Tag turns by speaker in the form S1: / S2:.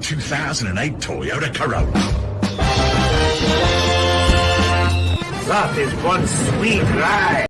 S1: 2008 Toyota Corolla.
S2: That is one sweet ride.